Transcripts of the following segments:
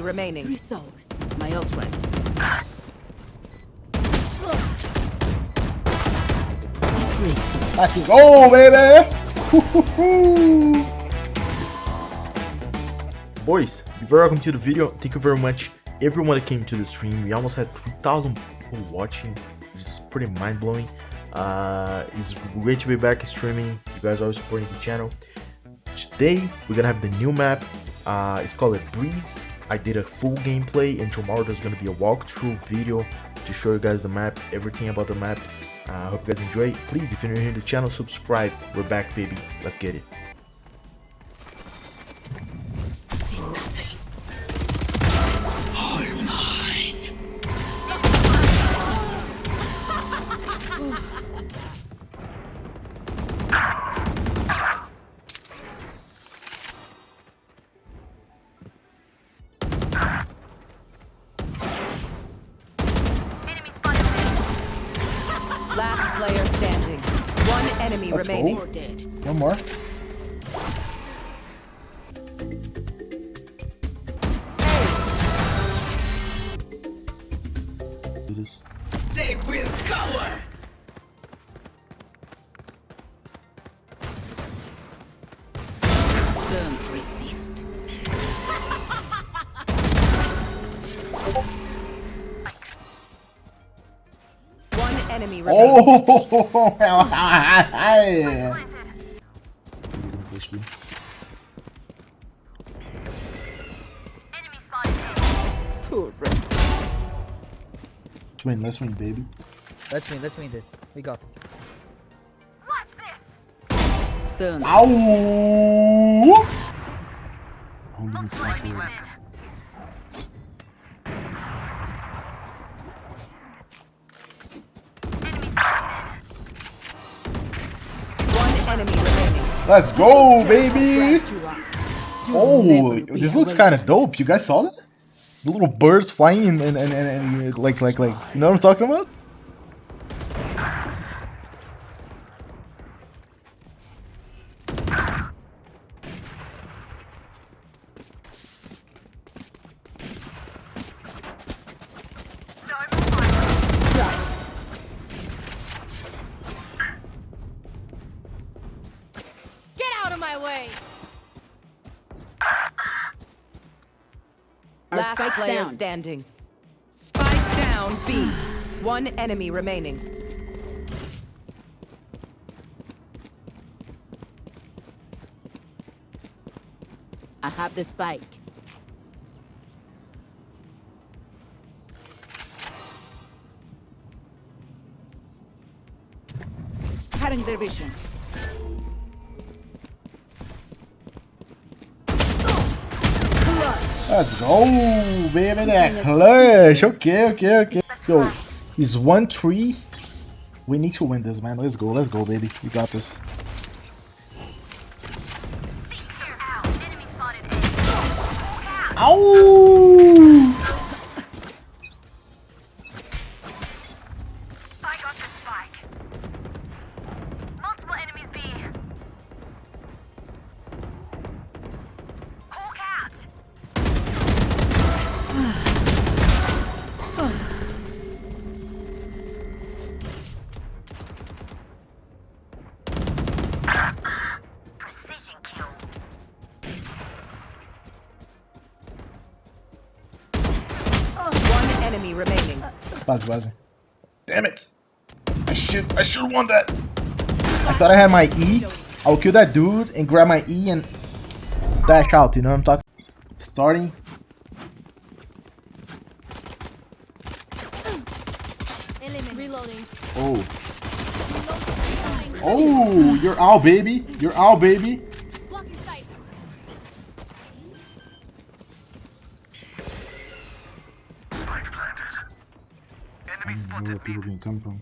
enemy remaining. Three souls. My ult ready. Three. Let's go, baby! Woo-hoo-hoo. Boys, very welcome to the video. Thank you very much, everyone that came to the stream. We almost had 3,000 people watching, which is pretty mind-blowing. Uh, it's great to be back streaming. You guys are supporting the channel. Today, we're gonna have the new map. Uh, it's called a Breeze. I did a full gameplay, and tomorrow there's gonna be a walkthrough video to show you guys the map, everything about the map. I uh, hope you guys enjoy. Please, if you're new here to the channel, subscribe. We're back, baby. Let's get it. Last player standing. One enemy Let's remaining. Four dead. One more. Do this. They will cover. Don't resist. Enemy remaining. Oh! Poor bro. Let's win, let's win, baby. Let's win, let's win this. We got this. Don't. Ow! Enemy remaining. Let's go, baby! Oh, this looks kind of dope. You guys saw that? The little birds flying and, and, and, and, and like, like, like, you know what I'm talking about? Last spike's player down. standing. Spike down B. One enemy remaining. I have the spike. Cutting their vision. Let's go, baby. That clutch. Okay, okay, okay. Yo, he's 1 3. We need to win this, man. Let's go, let's go, baby. You got this. Enemy remaining. Buzz, buzz. Damn it! I should, I should have won that. I thought I had my E. I'll kill that dude and grab my E and dash out. You know what I'm talking? Starting. Reloading. Oh, oh! You're out, baby. You're out, baby. Come from?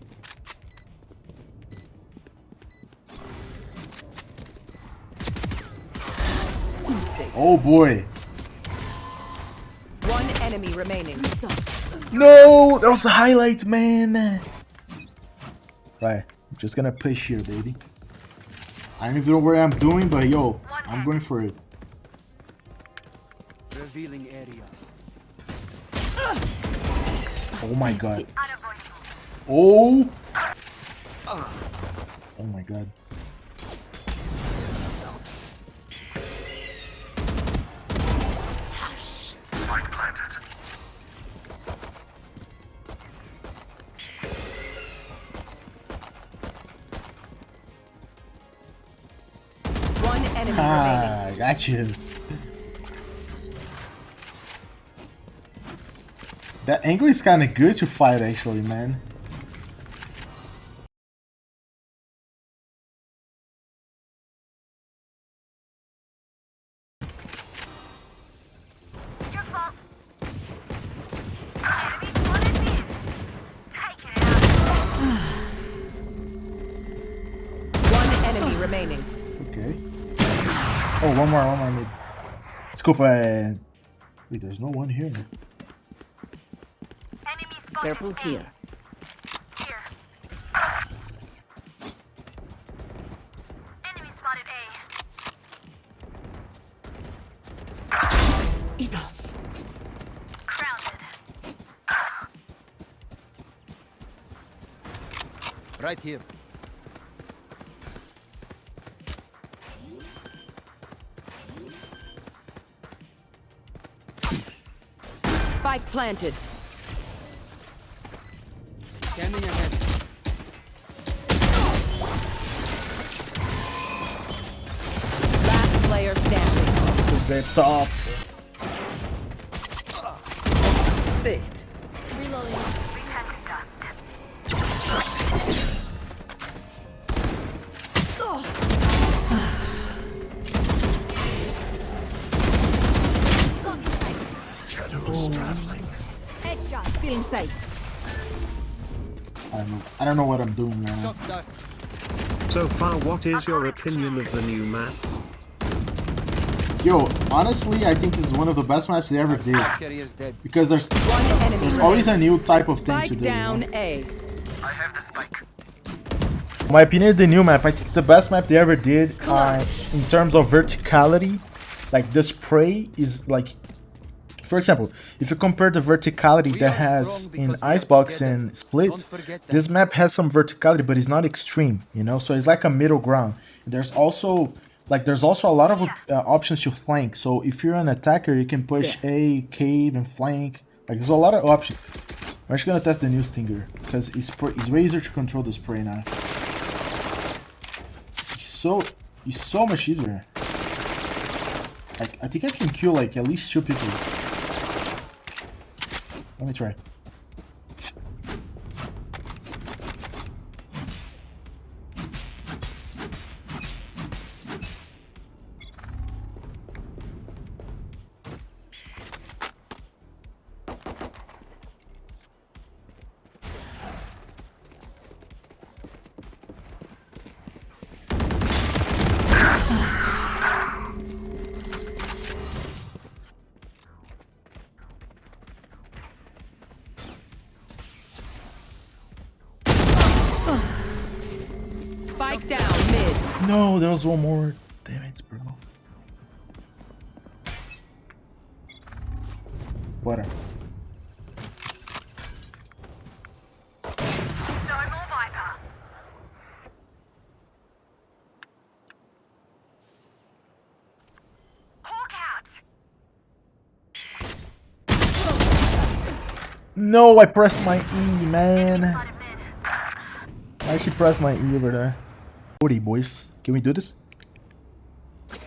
Oh boy. One enemy remaining. No, that was the highlight, man. Right, I'm just gonna push here, baby. I don't even know what I'm doing, but yo, I'm going for it. Revealing area. Oh my god. Oh. Oh my god. One enemy remaining. Ah, got you. That angle is kind of good to fight, actually, man. Oh, one more, one more mid. Desculpa, uh, é... Wait, there's no one here. Enemy Careful here. Here. Enemy spotted A. Enough. Crowded. Right here. Spike planted. Scanning ahead. Last player standing. The top. Reloading. Sight. I don't know. I don't know what I'm doing now. So far, what is your opinion of the new map? Yo, honestly, I think this is one of the best maps they ever did. Because there's there's always a new type of thing to do. you know? down A. My opinion, the new map, I think it's the best map they ever did uh, in terms of verticality. Like the spray is like, for example, if you compare the verticality We that has in because we are Icebox together. and Split, Don't forget that. this map has some verticality, but it's not extreme, you know. So it's like a middle ground. There's also like there's also a lot of uh, options to flank. So if you're an attacker, you can push A, cave, and flank. Like there's a lot of options. I'm actually gonna test the new stinger because it's it's way easier to control the spray now. It's so it's so much easier. Like I think I can kill like at least two people. Let me try. Spike down mid. No, there was one more. Damn it, bro. What? No more Viper. Hawk out. No, I pressed my E, man. I actually pressed my E over there. 40, boys. Can we do this? I'm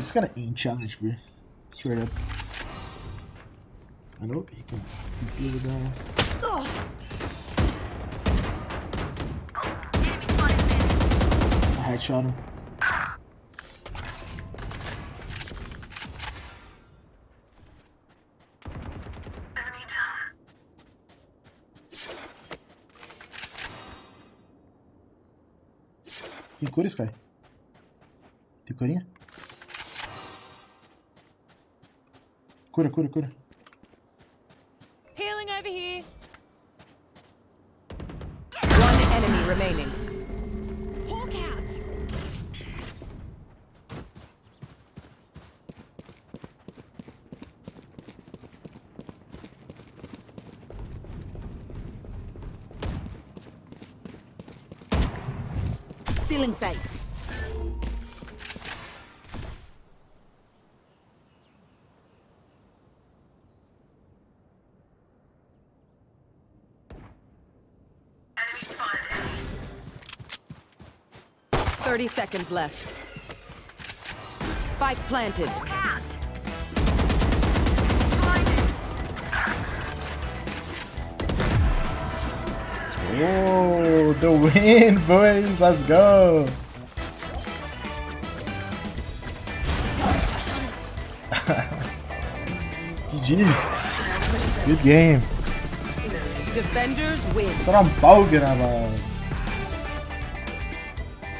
just gonna aim challenge, bro. Straight up. I know he can do spotted mid. I headshot him. Tem cura, Sky? Tem curinha? Cura, cura, cura. Healing over here. One enemy remaining. Stealing sight. Thirty seconds left. Spike planted. Whoa, the win, boys. Let's go. GG's. Good game. Defenders win. Só não pau, mano.